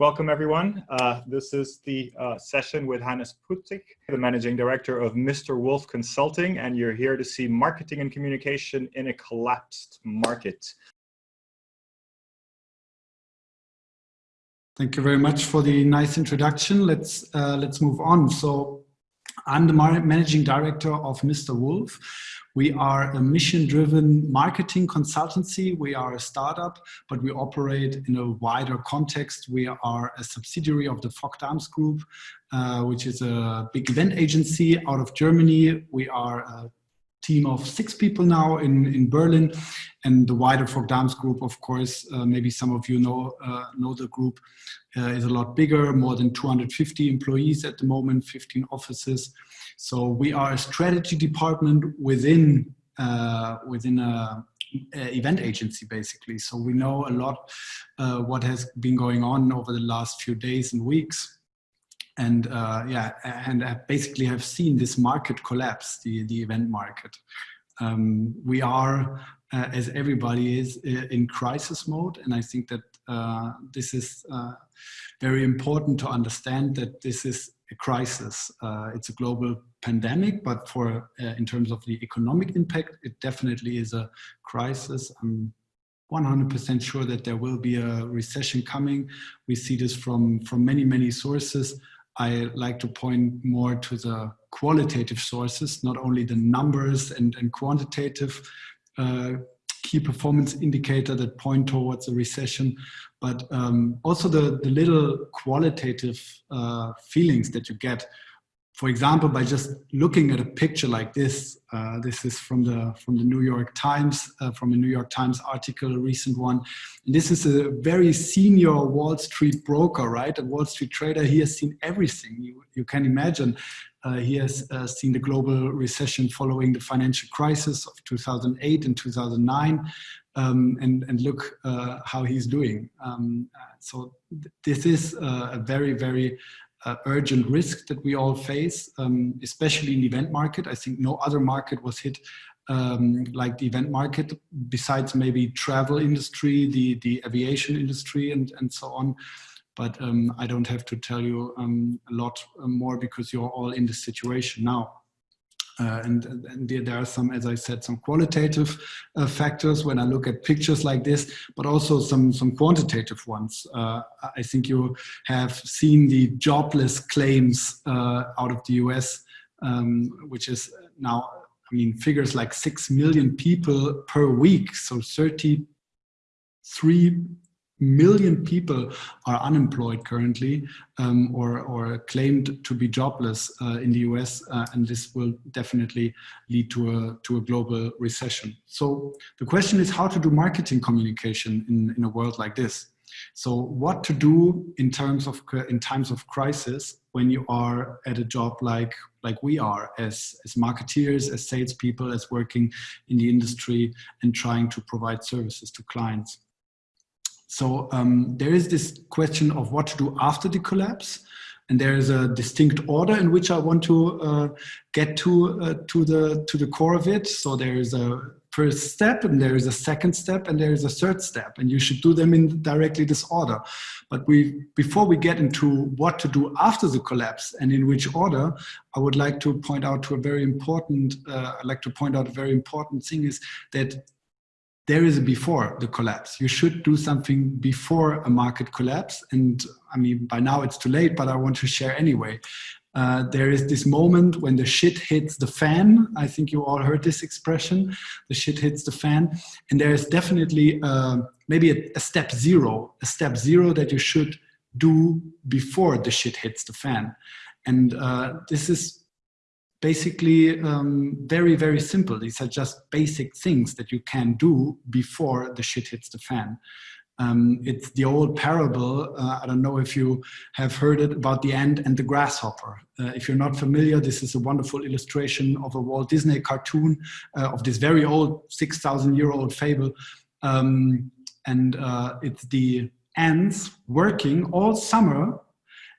Welcome everyone. Uh, this is the uh, session with Hannes Putig, the Managing Director of Mr. Wolf Consulting, and you're here to see marketing and communication in a collapsed market. Thank you very much for the nice introduction. Let's uh, let's move on. So I'm the managing director of Mr. Wolf. We are a mission-driven marketing consultancy. We are a startup, but we operate in a wider context. We are a subsidiary of the Vok Dams Group, uh, which is a big event agency out of Germany. We are a team of six people now in, in Berlin and the wider Vok Dams group, of course, uh, maybe some of you know, uh, know the group, uh, is a lot bigger, more than 250 employees at the moment, 15 offices. So we are a strategy department within, uh, within a, a, event agency, basically. So we know a lot uh, what has been going on over the last few days and weeks and uh, yeah, and I basically have seen this market collapse, the, the event market. Um, we are, uh, as everybody is, in crisis mode, and I think that uh, this is uh, very important to understand that this is a crisis. Uh, it's a global pandemic, but for uh, in terms of the economic impact, it definitely is a crisis. I'm 100% sure that there will be a recession coming. We see this from, from many, many sources. I like to point more to the qualitative sources, not only the numbers and, and quantitative uh, key performance indicator that point towards a recession, but um, also the, the little qualitative uh, feelings that you get for example, by just looking at a picture like this, uh, this is from the from the New York Times, uh, from a New York Times article, a recent one. And this is a very senior Wall Street broker, right? A Wall Street trader. He has seen everything you, you can imagine. Uh, he has uh, seen the global recession following the financial crisis of 2008 and 2009. Um, and, and look uh, how he's doing. Um, uh, so th this is a very, very uh, urgent risk that we all face, um, especially in the event market. I think no other market was hit um, like the event market, besides maybe travel industry, the, the aviation industry and, and so on. But um, I don't have to tell you um, a lot more because you're all in this situation now. Uh, and, and, there are some, as I said, some qualitative uh, factors when I look at pictures like this, but also some, some quantitative ones. Uh, I think you have seen the jobless claims uh, out of the US, um, which is now, I mean, figures like 6 million people per week. So 33 million people are unemployed currently um, or, or claimed to be jobless uh, in the US, uh, and this will definitely lead to a, to a global recession. So the question is how to do marketing communication in, in a world like this. So what to do in terms of in times of crisis when you are at a job like like we are as as marketeers, as salespeople, as working in the industry and trying to provide services to clients. So um, there is this question of what to do after the collapse. And there is a distinct order in which I want to uh, get to uh, to the to the core of it. So there is a first step, and there is a second step, and there is a third step, and you should do them in directly this order. But we before we get into what to do after the collapse and in which order, I would like to point out to a very important. Uh, I'd like to point out a very important thing is that there is a before the collapse. You should do something before a market collapse. And I mean, by now it's too late, but I want to share anyway. Uh, there is this moment when the shit hits the fan. I think you all heard this expression, the shit hits the fan. And there is definitely uh, maybe a, a step zero, a step zero that you should do before the shit hits the fan. And uh, this is basically um, very, very simple. These are just basic things that you can do before the shit hits the fan. Um, it's the old parable, uh, I don't know if you have heard it, about the ant and the grasshopper. Uh, if you're not familiar, this is a wonderful illustration of a Walt Disney cartoon uh, of this very old, 6,000 year old fable. Um, and uh, it's the ants working all summer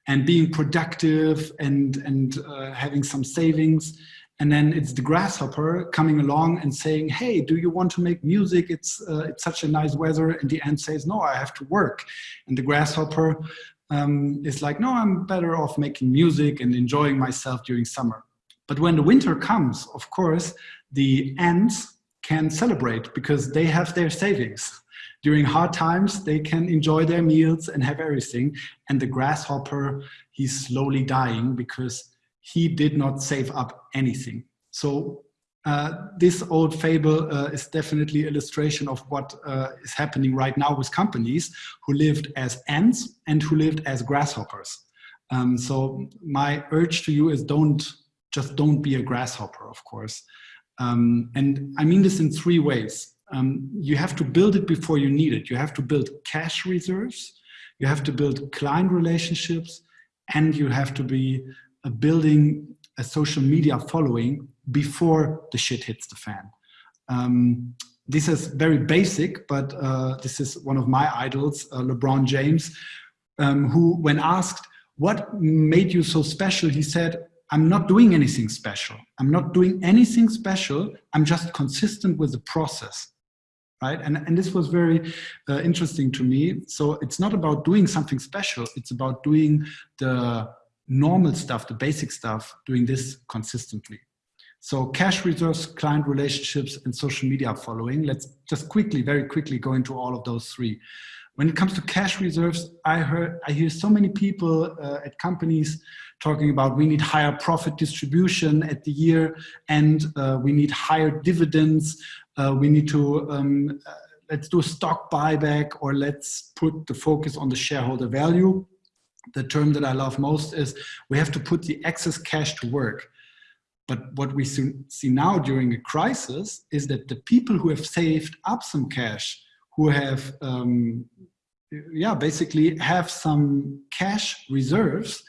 and being productive and, and uh, having some savings. And then it's the grasshopper coming along and saying, hey, do you want to make music? It's, uh, it's such a nice weather. And the ant says, no, I have to work. And the grasshopper um, is like, no, I'm better off making music and enjoying myself during summer. But when the winter comes, of course, the ants can celebrate because they have their savings. During hard times, they can enjoy their meals and have everything. And the grasshopper, he's slowly dying because he did not save up anything. So uh, this old fable uh, is definitely illustration of what uh, is happening right now with companies who lived as ants and who lived as grasshoppers. Um, so my urge to you is don't just don't be a grasshopper, of course. Um, and I mean this in three ways. Um, you have to build it before you need it. You have to build cash reserves, you have to build client relationships, and you have to be uh, building a social media following before the shit hits the fan. Um, this is very basic, but uh, this is one of my idols, uh, LeBron James, um, who when asked, what made you so special? He said, I'm not doing anything special. I'm not doing anything special. I'm just consistent with the process. Right. And, and this was very uh, interesting to me. So it's not about doing something special. It's about doing the normal stuff, the basic stuff, doing this consistently. So cash reserves, client relationships, and social media following. Let's just quickly, very quickly go into all of those three. When it comes to cash reserves, I heard, I hear so many people uh, at companies talking about we need higher profit distribution at the year and uh, we need higher dividends. Uh, we need to, um, uh, let's do a stock buyback or let's put the focus on the shareholder value. The term that I love most is we have to put the excess cash to work. But what we see now during a crisis is that the people who have saved up some cash, who have, um, yeah, basically have some cash reserves,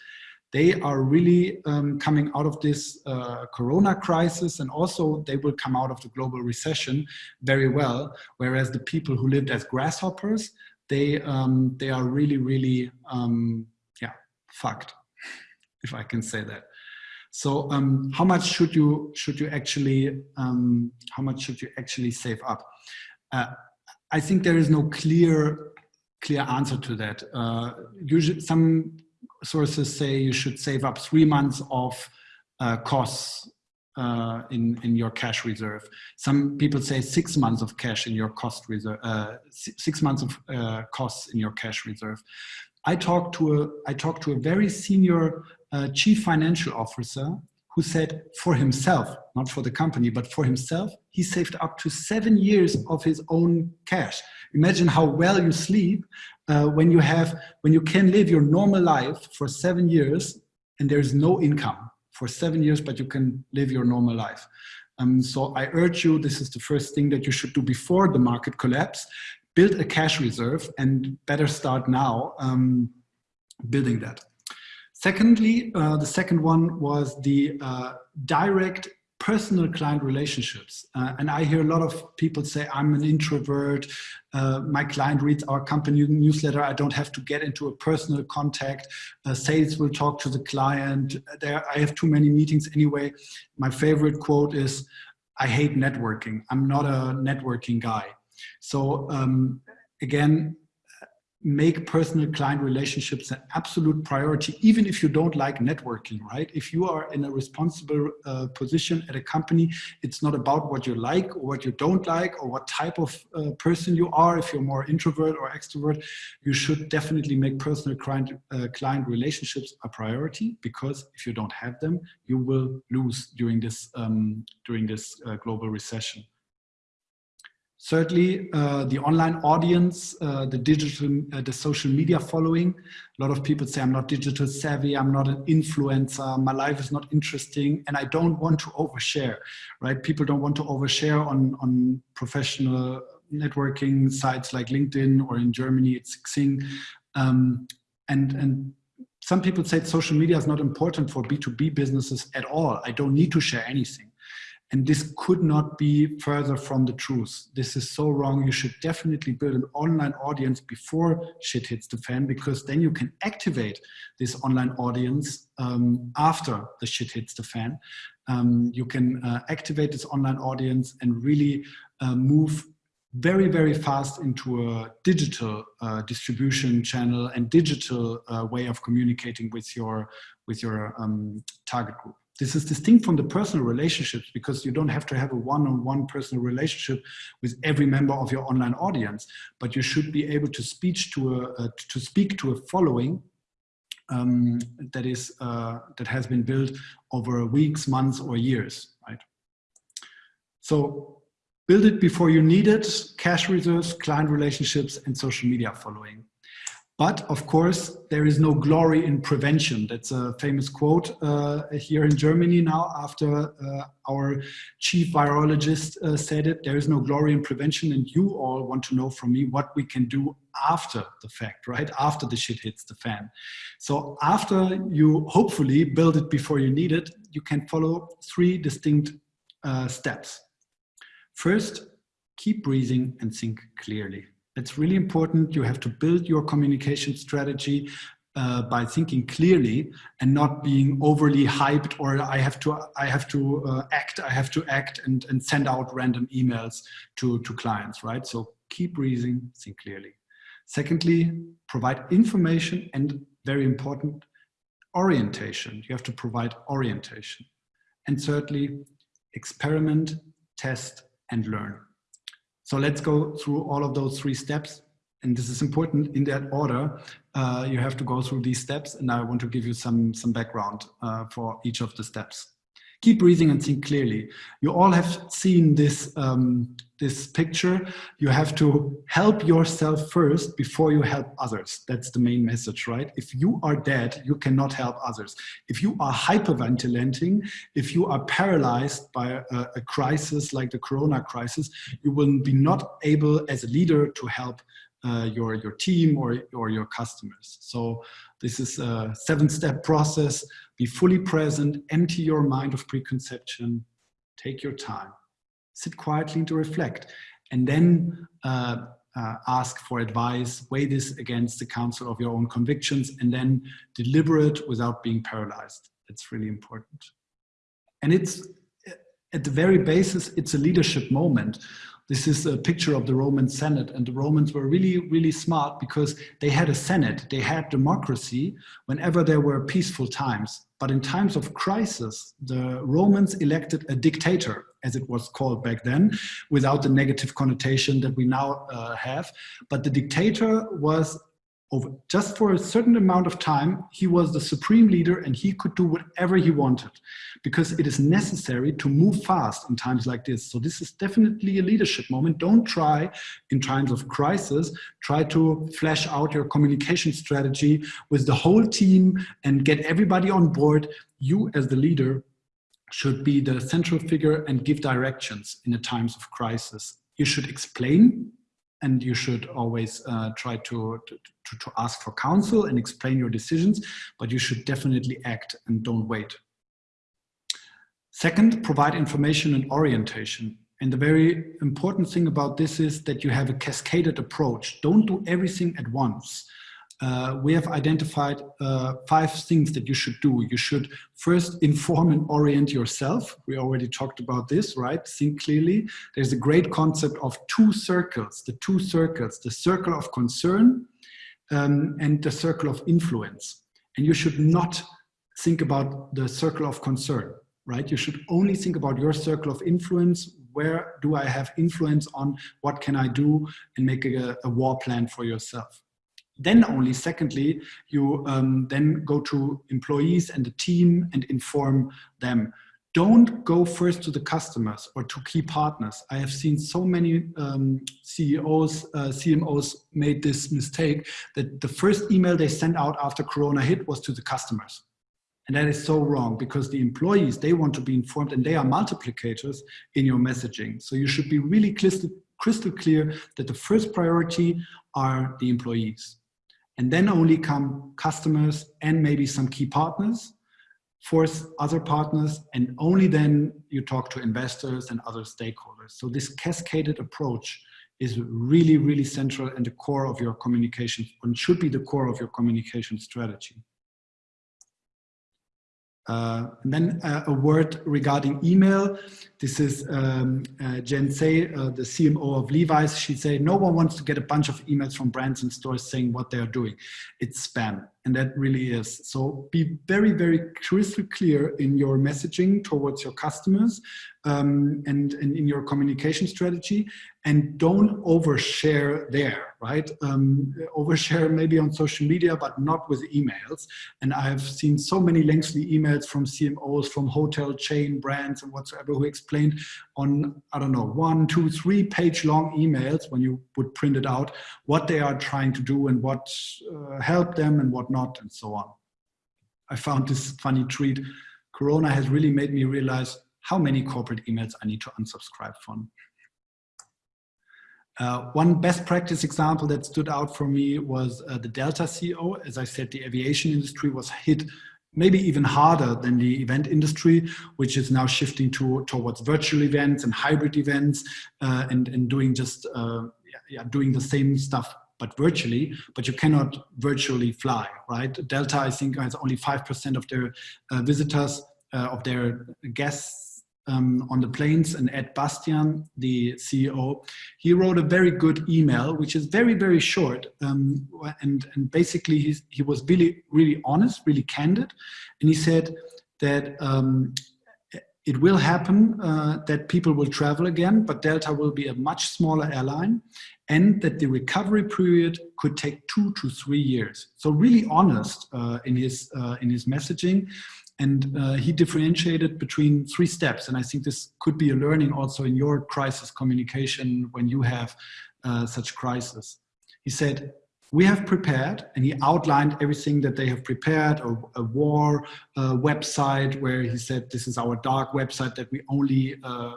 they are really um, coming out of this uh, corona crisis and also they will come out of the global recession very well. Whereas the people who lived as grasshoppers, they, um, they are really, really, um, yeah, fucked, if I can say that. So um, how much should you should you actually um, how much should you actually save up? Uh, I think there is no clear clear answer to that. Uh, usually, some sources say you should save up three months of uh, costs uh, in in your cash reserve. Some people say six months of cash in your cost reserve, uh, six months of uh, costs in your cash reserve. I talked to a I talked to a very senior uh, chief financial officer who said for himself, not for the company, but for himself, he saved up to seven years of his own cash. Imagine how well you sleep uh, when you have, when you can live your normal life for seven years and there is no income for seven years, but you can live your normal life. Um, so I urge you, this is the first thing that you should do before the market collapse, build a cash reserve and better start now um, building that. Secondly, uh, the second one was the uh, direct personal client relationships. Uh, and I hear a lot of people say, I'm an introvert, uh, my client reads our company newsletter, I don't have to get into a personal contact, uh, sales will talk to the client, there, I have too many meetings anyway. My favorite quote is, I hate networking, I'm not a networking guy. So um, again, make personal client relationships an absolute priority, even if you don't like networking, right? If you are in a responsible uh, position at a company, it's not about what you like or what you don't like or what type of uh, person you are. If you're more introvert or extrovert, you should definitely make personal client, uh, client relationships a priority because if you don't have them, you will lose during this, um, during this uh, global recession. Thirdly, uh, the online audience, uh, the digital, uh, the social media following. A lot of people say I'm not digital savvy, I'm not an influencer, my life is not interesting, and I don't want to overshare, right? People don't want to overshare on, on professional networking sites like LinkedIn or in Germany, it's Xing. Um, and, and some people say social media is not important for B2B businesses at all. I don't need to share anything. And this could not be further from the truth. This is so wrong. You should definitely build an online audience before shit hits the fan, because then you can activate this online audience um, after the shit hits the fan. Um, you can uh, activate this online audience and really uh, move very, very fast into a digital uh, distribution channel and digital uh, way of communicating with your, with your um, target group. This is distinct from the personal relationships because you don't have to have a one-on-one -on -one personal relationship with every member of your online audience, but you should be able to speak to a, uh, to speak to a following um, that is uh, that has been built over weeks, months, or years, right? So build it before you need it: cash reserves, client relationships, and social media following. But of course, there is no glory in prevention. That's a famous quote uh, here in Germany now after uh, our chief virologist uh, said it. There is no glory in prevention and you all want to know from me what we can do after the fact, right? After the shit hits the fan. So after you hopefully build it before you need it, you can follow three distinct uh, steps. First, keep breathing and think clearly. It's really important. You have to build your communication strategy uh, by thinking clearly and not being overly hyped or I have to I have to uh, act I have to act and and send out random emails to to clients right? So keep breathing think clearly. Secondly provide information and very important orientation. You have to provide orientation. And thirdly experiment test and learn so let's go through all of those three steps. And this is important in that order. Uh, you have to go through these steps and I want to give you some, some background uh, for each of the steps keep breathing and think clearly. You all have seen this, um, this picture. You have to help yourself first before you help others. That's the main message, right? If you are dead, you cannot help others. If you are hyperventilating, if you are paralyzed by a, a crisis like the Corona crisis, you will be not able as a leader to help uh, your, your team or, or your customers. So this is a seven step process. Be fully present, empty your mind of preconception, take your time, sit quietly to reflect, and then uh, uh, ask for advice, weigh this against the counsel of your own convictions, and then deliberate without being paralyzed. That's really important. And it's at the very basis, it's a leadership moment. This is a picture of the Roman Senate and the Romans were really, really smart because they had a Senate, they had democracy whenever there were peaceful times. But in times of crisis, the Romans elected a dictator, as it was called back then, without the negative connotation that we now uh, have. But the dictator was over just for a certain amount of time, he was the supreme leader and he could do whatever he wanted because it is necessary to move fast in times like this. So this is definitely a leadership moment. Don't try in times of crisis, try to flesh out your communication strategy with the whole team and get everybody on board. You as the leader should be the central figure and give directions in the times of crisis. You should explain and you should always uh, try to, to, to, ask for counsel and explain your decisions, but you should definitely act and don't wait. Second, provide information and orientation. And the very important thing about this is that you have a cascaded approach. Don't do everything at once uh, we have identified uh, five things that you should do. You should first inform and orient yourself. We already talked about this, right? Think clearly. There's a great concept of two circles, the two circles, the circle of concern um, and the circle of influence. And you should not think about the circle of concern, right? You should only think about your circle of influence. Where do I have influence on? What can I do? And make a, a war plan for yourself. Then only secondly, you um, then go to employees and the team and inform them. Don't go first to the customers or to key partners. I have seen so many um, CEOs, uh, CMOs made this mistake that the first email they sent out after Corona hit was to the customers. And that is so wrong because the employees, they want to be informed and they are multiplicators in your messaging. So you should be really crystal, crystal clear that the first priority are the employees. And then only come customers and maybe some key partners, force other partners, and only then you talk to investors and other stakeholders. So this cascaded approach is really, really central and the core of your communication and should be the core of your communication strategy. Uh, and then uh, a word regarding email. This is um, uh, Jen Sey, uh, the CMO of Levi's. She said, no one wants to get a bunch of emails from brands and stores saying what they are doing. It's spam, and that really is. So be very, very crystal clear in your messaging towards your customers um, and, and in your communication strategy and don't overshare there, right? Um, overshare maybe on social media, but not with emails. And I've seen so many lengthy emails from CMOs, from hotel chain brands and whatsoever who explained on, I don't know, one, two, three page long emails when you would print it out, what they are trying to do and what uh, helped them and what not and so on. I found this funny tweet. Corona has really made me realize how many corporate emails I need to unsubscribe from. Uh, one best practice example that stood out for me was uh, the Delta CEO. As I said, the aviation industry was hit maybe even harder than the event industry, which is now shifting to, towards virtual events and hybrid events uh, and, and doing just uh, yeah, doing the same stuff but virtually, but you cannot virtually fly, right? Delta, I think, has only 5% of their uh, visitors, uh, of their guests um, on the planes and Ed Bastian, the CEO, he wrote a very good email, which is very, very short. Um, and, and basically he was really, really honest, really candid. And he said that um, it will happen uh, that people will travel again, but Delta will be a much smaller airline and that the recovery period could take two to three years. So really honest uh, in, his, uh, in his messaging. And uh, he differentiated between three steps. And I think this could be a learning also in your crisis communication when you have uh, such crisis. He said, we have prepared, and he outlined everything that they have prepared, a, a war uh, website where he said, this is our dark website that we only uh,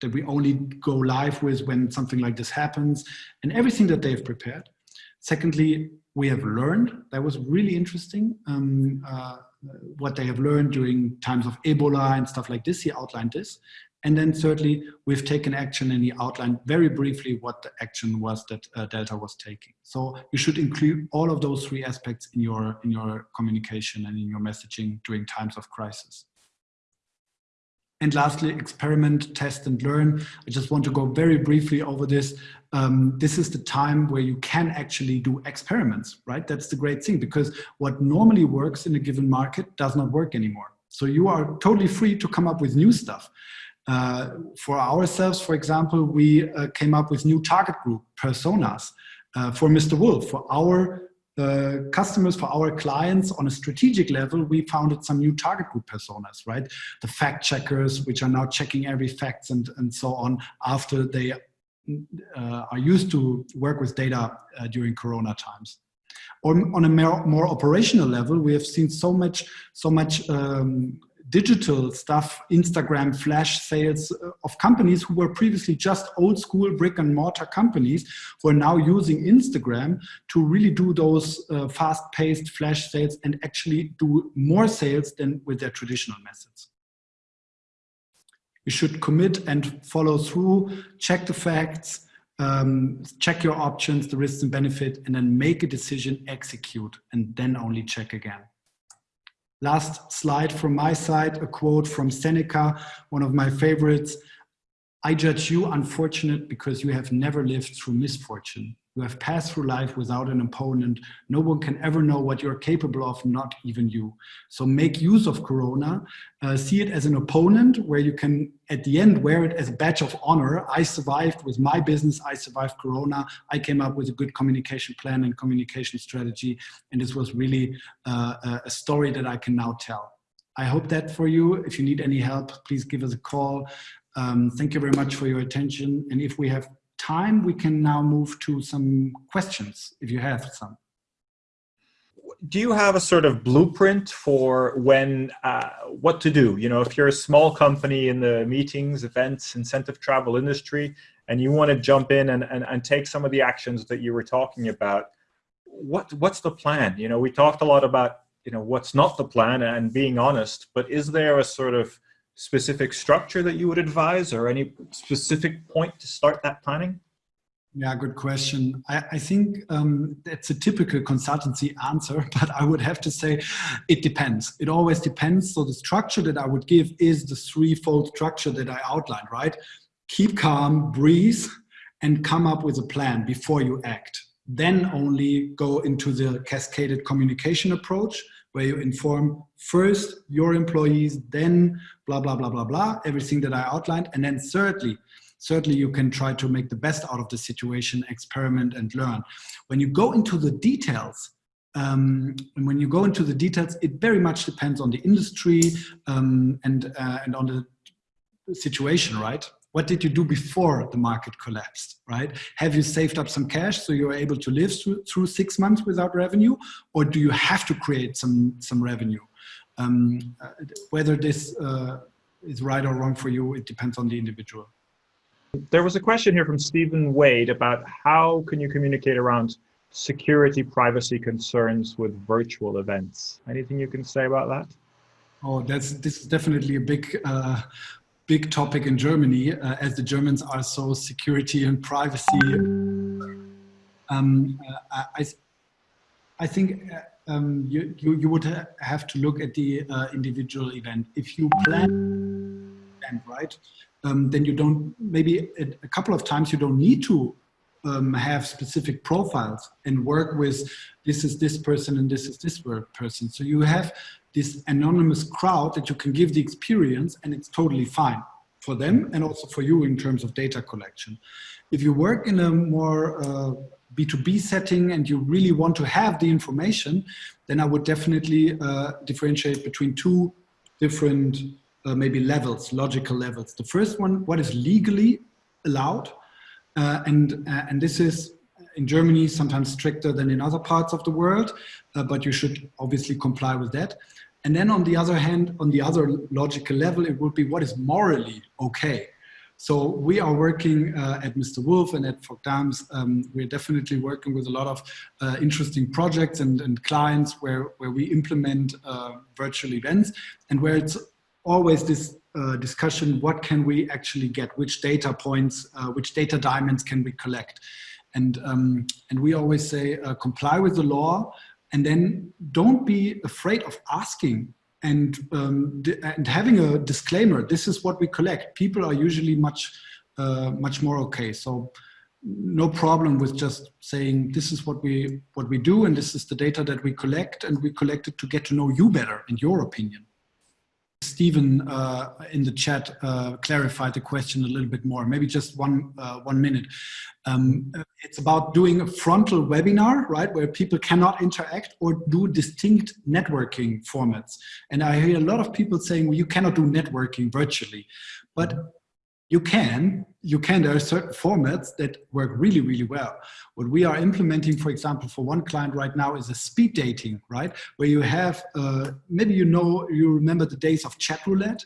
that we only go live with when something like this happens, and everything that they've prepared. Secondly, we have learned, that was really interesting, um, uh, what they have learned during times of Ebola and stuff like this. He outlined this. And then thirdly, we've taken action and he outlined very briefly what the action was that uh, Delta was taking. So you should include all of those three aspects in your, in your communication and in your messaging during times of crisis. And lastly, experiment, test and learn. I just want to go very briefly over this. Um, this is the time where you can actually do experiments, right? That's the great thing because what normally works in a given market does not work anymore. So you are totally free to come up with new stuff. Uh, for ourselves, for example, we uh, came up with new target group personas uh, for Mr. Wolf, for our uh, customers, for our clients on a strategic level, we founded some new target group personas, right? The fact checkers, which are now checking every facts and, and so on after they uh, are used to work with data uh, during Corona times. Or on a more, more, operational level, we have seen so much, so much um, digital stuff, Instagram flash sales uh, of companies who were previously just old school brick and mortar companies who are now using Instagram to really do those uh, fast paced flash sales and actually do more sales than with their traditional methods. You should commit and follow through, check the facts, um, check your options, the risks and benefit, and then make a decision, execute, and then only check again. Last slide from my side, a quote from Seneca, one of my favorites. I judge you unfortunate because you have never lived through misfortune. You have passed through life without an opponent. No one can ever know what you're capable of, not even you. So make use of Corona. Uh, see it as an opponent where you can, at the end, wear it as a badge of honor. I survived with my business. I survived Corona. I came up with a good communication plan and communication strategy. And this was really uh, a story that I can now tell. I hope that for you. If you need any help, please give us a call. Um, thank you very much for your attention. And if we have time, we can now move to some questions, if you have some. Do you have a sort of blueprint for when, uh, what to do? You know, if you're a small company in the meetings, events, incentive travel industry, and you want to jump in and, and, and take some of the actions that you were talking about, what what's the plan? You know, we talked a lot about, you know, what's not the plan and being honest, but is there a sort of specific structure that you would advise or any specific point to start that planning? Yeah, good question. I, I think um, that's a typical consultancy answer, but I would have to say it depends. It always depends. So the structure that I would give is the threefold structure that I outlined, right? Keep calm, breathe, and come up with a plan before you act. Then only go into the cascaded communication approach where you inform first your employees, then blah, blah, blah, blah, blah, everything that I outlined. And then thirdly, certainly you can try to make the best out of the situation, experiment and learn. When you go into the details, um, and when you go into the details, it very much depends on the industry um, and, uh, and on the situation, right? What did you do before the market collapsed, right? Have you saved up some cash so you're able to live through, through six months without revenue? Or do you have to create some, some revenue? Um, uh, whether this uh, is right or wrong for you, it depends on the individual. There was a question here from Stephen Wade about how can you communicate around security privacy concerns with virtual events. Anything you can say about that? Oh, that's this is definitely a big uh, big topic in Germany, uh, as the Germans are so security and privacy. Um, uh, I, I think uh, um, you, you, you would ha have to look at the uh, individual event. If you plan right, um, then you don't, maybe a, couple of times you don't need to um, have specific profiles and work with this is this person and this is this person. So you have this anonymous crowd that you can give the experience and it's totally fine for them and also for you in terms of data collection. If you work in a more uh, B2B setting and you really want to have the information, then I would definitely uh, differentiate between two different uh, maybe levels, logical levels. The first one, what is legally allowed? Uh, and, uh, and this is in Germany sometimes stricter than in other parts of the world, uh, but you should obviously comply with that. And then on the other hand, on the other logical level, it would be what is morally okay. So we are working uh, at Mr. Wolf and at Vok Dams. Um, we're definitely working with a lot of uh, interesting projects and, and, clients where, where we implement uh, virtual events and where it's always this uh, discussion, what can we actually get, which data points, uh, which data diamonds can we collect. And, um, and we always say, uh, comply with the law, and then don't be afraid of asking and, um, and having a disclaimer, this is what we collect. People are usually much, uh, much more okay. So no problem with just saying this is what we what we do and this is the data that we collect and we collect it to get to know you better and your opinion. Stephen uh, in the chat uh, clarified the question a little bit more, maybe just one, uh, one minute. Um, it's about doing a frontal webinar, right, where people cannot interact or do distinct networking formats. And I hear a lot of people saying, well, you cannot do networking virtually. But you can, you can, there are certain formats that work really, really well. What we are implementing, for example, for one client right now is a speed dating, right? Where you have, uh, maybe you know, you remember the days of chat roulette,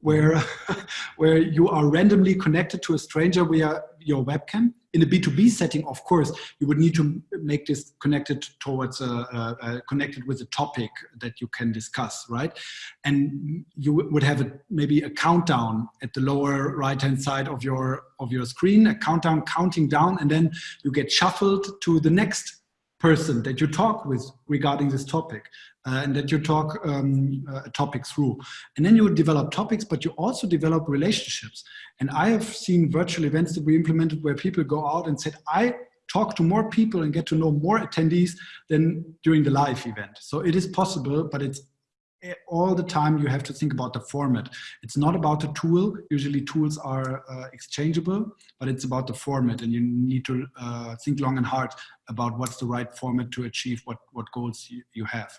where, where you are randomly connected to a stranger via your webcam in a B2B setting, of course, you would need to make this connected towards a, a, a, connected with a topic that you can discuss, right? And you would have a, maybe a countdown at the lower right-hand side of your of your screen, a countdown counting down, and then you get shuffled to the next person that you talk with regarding this topic uh, and that you talk um, a topic through. And then you develop topics, but you also develop relationships. And I have seen virtual events that we implemented where people go out and said, I talk to more people and get to know more attendees than during the live event. So it is possible, but it's all the time you have to think about the format. It's not about the tool. Usually tools are uh, exchangeable, but it's about the format and you need to uh, think long and hard about what's the right format to achieve what, what goals you, you have.